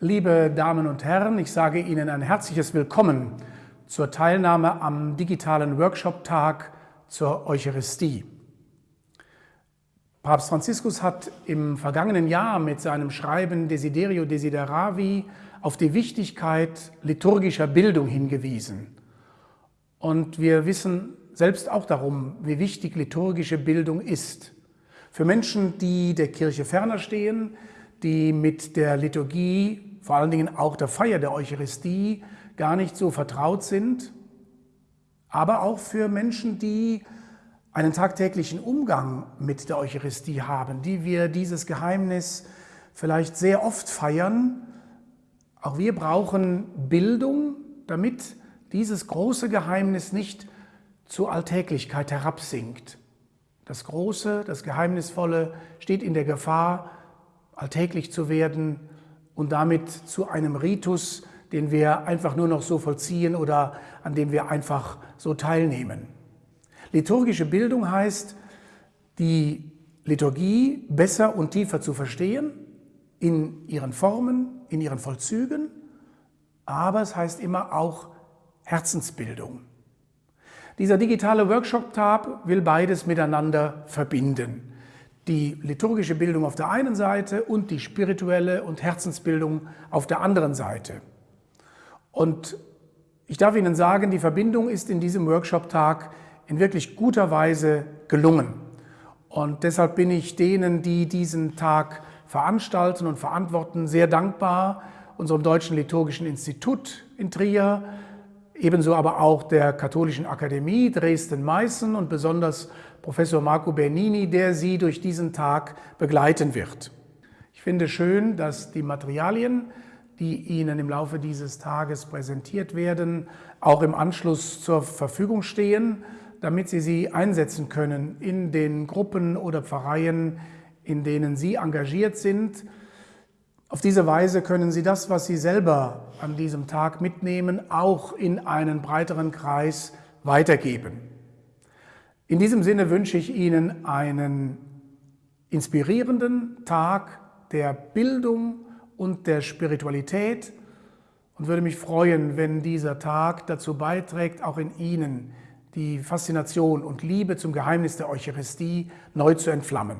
Liebe Damen und Herren, ich sage Ihnen ein herzliches Willkommen zur Teilnahme am digitalen Workshop-Tag zur Eucharistie. Papst Franziskus hat im vergangenen Jahr mit seinem Schreiben Desiderio Desideravi auf die Wichtigkeit liturgischer Bildung hingewiesen. Und wir wissen selbst auch darum, wie wichtig liturgische Bildung ist. Für Menschen, die der Kirche ferner stehen, die mit der Liturgie, vor allen Dingen auch der Feier der Eucharistie, gar nicht so vertraut sind, aber auch für Menschen, die einen tagtäglichen Umgang mit der Eucharistie haben, die wir dieses Geheimnis vielleicht sehr oft feiern. Auch wir brauchen Bildung, damit dieses große Geheimnis nicht zur Alltäglichkeit herabsinkt. Das Große, das Geheimnisvolle steht in der Gefahr, alltäglich zu werden und damit zu einem Ritus, den wir einfach nur noch so vollziehen oder an dem wir einfach so teilnehmen. Liturgische Bildung heißt, die Liturgie besser und tiefer zu verstehen, in ihren Formen, in ihren Vollzügen, aber es heißt immer auch Herzensbildung. Dieser digitale Workshop-Tab will beides miteinander verbinden die liturgische Bildung auf der einen Seite und die spirituelle und Herzensbildung auf der anderen Seite. Und ich darf Ihnen sagen, die Verbindung ist in diesem Workshop-Tag in wirklich guter Weise gelungen. Und deshalb bin ich denen, die diesen Tag veranstalten und verantworten, sehr dankbar, unserem Deutschen Liturgischen Institut in Trier, ebenso aber auch der Katholischen Akademie Dresden-Meißen und besonders Professor Marco Bernini, der Sie durch diesen Tag begleiten wird. Ich finde schön, dass die Materialien, die Ihnen im Laufe dieses Tages präsentiert werden, auch im Anschluss zur Verfügung stehen, damit Sie sie einsetzen können in den Gruppen oder Pfarreien, in denen Sie engagiert sind. Auf diese Weise können Sie das, was Sie selber an diesem Tag mitnehmen, auch in einen breiteren Kreis weitergeben. In diesem Sinne wünsche ich Ihnen einen inspirierenden Tag der Bildung und der Spiritualität und würde mich freuen, wenn dieser Tag dazu beiträgt, auch in Ihnen die Faszination und Liebe zum Geheimnis der Eucharistie neu zu entflammen.